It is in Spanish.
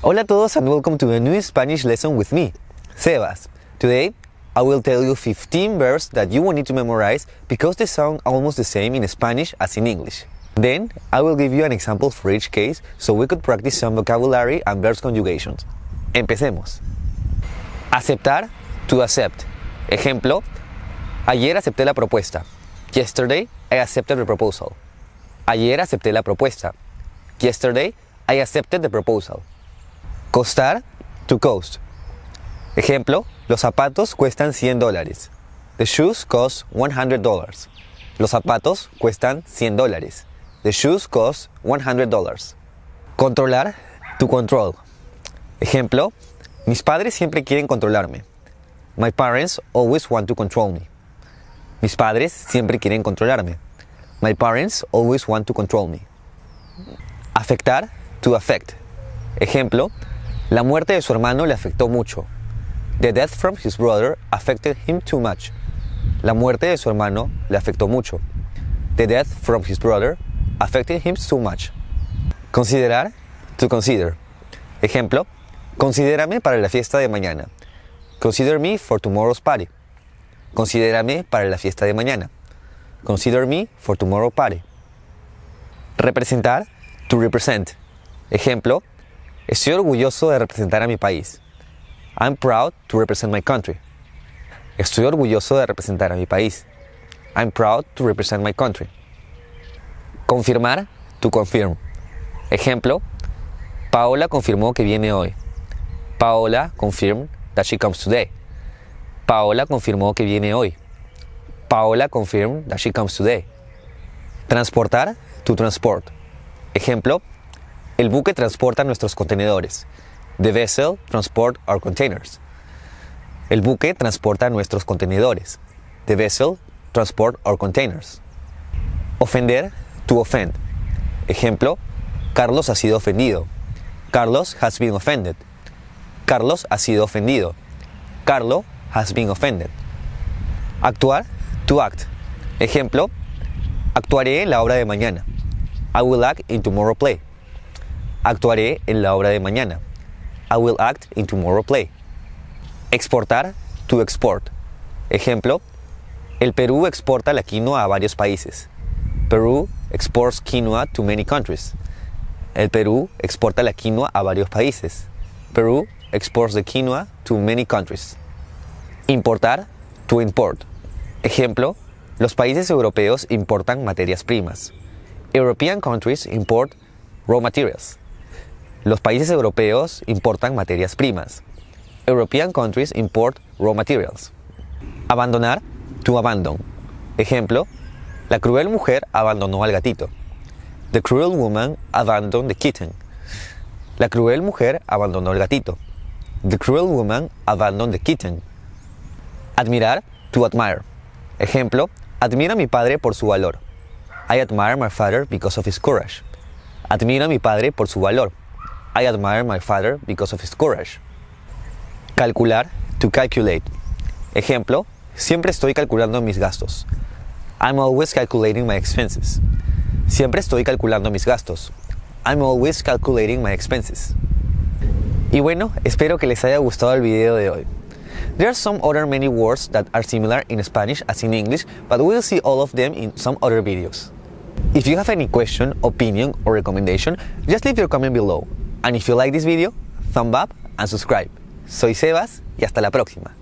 Hola a todos and welcome to a new Spanish lesson with me, Sebas. Today, I will tell you 15 verbs that you will need to memorize because they sound almost the same in Spanish as in English. Then, I will give you an example for each case so we could practice some vocabulary and verbs conjugations. Empecemos. Aceptar, to accept. Ejemplo, ayer acepté la propuesta. Yesterday, I accepted the proposal. Ayer acepté la propuesta. Yesterday, I accepted the proposal. Costar, to cost. Ejemplo, los zapatos cuestan 100 dólares. The shoes cost 100 dollars. Los zapatos cuestan 100 dólares. The shoes cost 100 dollars. Controlar, to control. Ejemplo, mis padres siempre quieren controlarme. My parents always want to control me. Mis padres siempre quieren controlarme. My parents always want to control me. Afectar, to affect. Ejemplo, la muerte de su hermano le afectó mucho. The death from his brother affected him too much. La muerte de su hermano le afectó mucho. The death from his brother affected him too much. Considerar, to consider. Ejemplo, considérame para la fiesta de mañana. Consider me for tomorrow's party. Considérame para la fiesta de mañana. Consider me for tomorrow's party. Representar, to represent. Ejemplo, estoy orgulloso de representar a mi país. I'm proud to represent my country. Estoy orgulloso de representar a mi país. I'm proud to represent my country. Confirmar, to confirm. Ejemplo, Paola confirmó que viene hoy. Paola confirmed that she comes today. Paola confirmó que viene hoy. Paola confirmed that she comes today. Transportar, to transport. Ejemplo, el buque transporta nuestros contenedores. The vessel transport our containers. El buque transporta nuestros contenedores. The vessel transport our containers. Ofender, to offend. Ejemplo, Carlos ha sido ofendido. Carlos has been offended. Carlos ha sido ofendido. Carlo has been offended. Actuar, to act. Ejemplo, actuaré en la obra de mañana. I will act in tomorrow play. Actuaré en la obra de mañana. I will act in tomorrow play. Exportar, to export. Ejemplo, el Perú exporta la quinoa a varios países. Perú exports quinoa to many countries. El Perú exporta la quinoa a varios países. Perú exports the quinoa to many countries. Importar, to import. Ejemplo, los países europeos importan materias primas. European countries import raw materials. Los países europeos importan materias primas. European countries import raw materials. Abandonar, to abandon. Ejemplo, la cruel mujer abandonó al gatito. The cruel woman abandoned the kitten. La cruel mujer abandonó al gatito. The cruel woman abandoned the kitten. Admirar, to admire. Ejemplo, admiro a mi padre por su valor. I admire my father because of his courage. Admiro a mi padre por su valor. I admire my father because of his courage. Calcular, to calculate. Ejemplo, siempre estoy calculando mis gastos. I'm always calculating my expenses. Siempre estoy calculando mis gastos. I'm always calculating my expenses. Y bueno, espero que les haya gustado el video de hoy. There are some other many words that are similar in Spanish as in English, but we'll see all of them in some other videos. If you have any question, opinion, or recommendation, just leave your comment below. And if you like this video, thumb up and subscribe. Soy Sebas y hasta la próxima.